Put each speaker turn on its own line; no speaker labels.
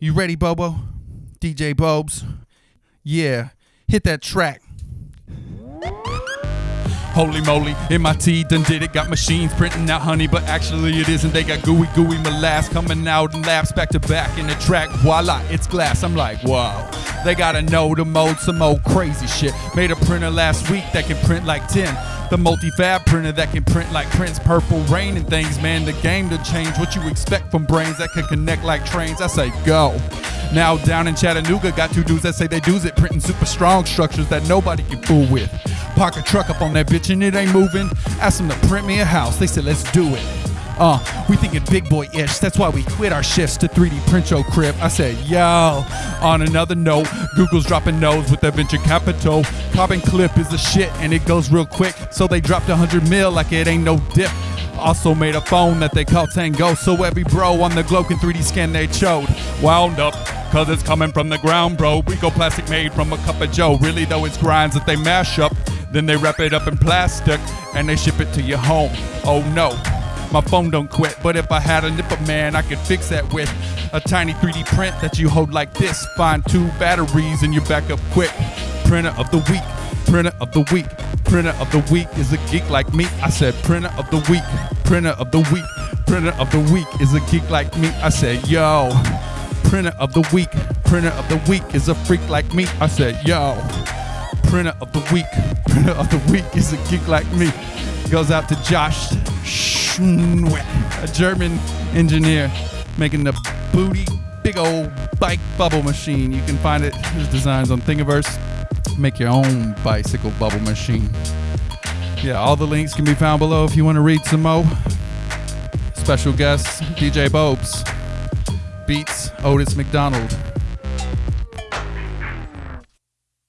You ready, Bobo? DJ Bobes? Yeah, hit that track. Holy moly, MIT done did it. Got machines printing out honey, but actually it isn't. They got gooey, gooey molasses coming out in laps back to back in the track. Voila, it's glass. I'm like, wow. They gotta know to mode some old crazy shit. Made a printer last week that can print like 10. The multi-fab printer that can print like Prince Purple Rain and things, man. The game to change what you expect from brains that can connect like trains. I say go. Now down in Chattanooga, got two dudes that say they do's it, printing super strong structures that nobody can fool with. Park a truck up on that bitch and it ain't moving. Ask them to print me a house. They said let's do it. Uh, we thinking big boy ish. That's why we quit our shifts to 3D print your crib. I said, yo. On another note, Google's dropping nose with their venture capital. Carbon clip is the shit and it goes real quick. So they dropped 100 mil like it ain't no dip. Also made a phone that they call Tango, so every bro on the globe can 3D scan they chode. Wound up, cause it's coming from the ground, bro. Rico plastic made from a cup of Joe. Really though, it's grinds that they mash up. Then they wrap it up in plastic and they ship it to your home. Oh no, my phone don't quit, but if I had a nipper man, I could fix that with a tiny 3D print that you hold like this. Find two batteries and you're back up quick. Printer of the week, printer of the week, printer of the week is a geek like me. I said printer of the week, printer of the week, printer of the week is a geek like me. I said yo, printer of the week, printer of the week is a freak like me. I said yo, printer of the week, printer of the week is a geek like me. Goes out to Josh Schmwet, a German engineer making the booty big old bike bubble machine. You can find it his designs on Thingiverse. Make your own bicycle bubble machine. Yeah, all the links can be found below if you want to read some more. Special guests, DJ Bobes. Beats Otis McDonald.